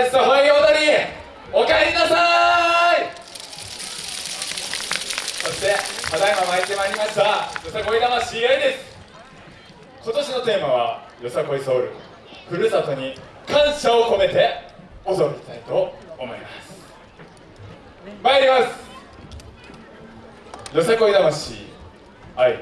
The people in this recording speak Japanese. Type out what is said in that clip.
イスホイ踊りおかえりなさい。そしてただいま参ってまいりましたよさこい魂愛です。今年のテーマはよさこいソウル。ふるさとに感謝を込めて踊りたいと思います。まいります。よさこい魂。愛い。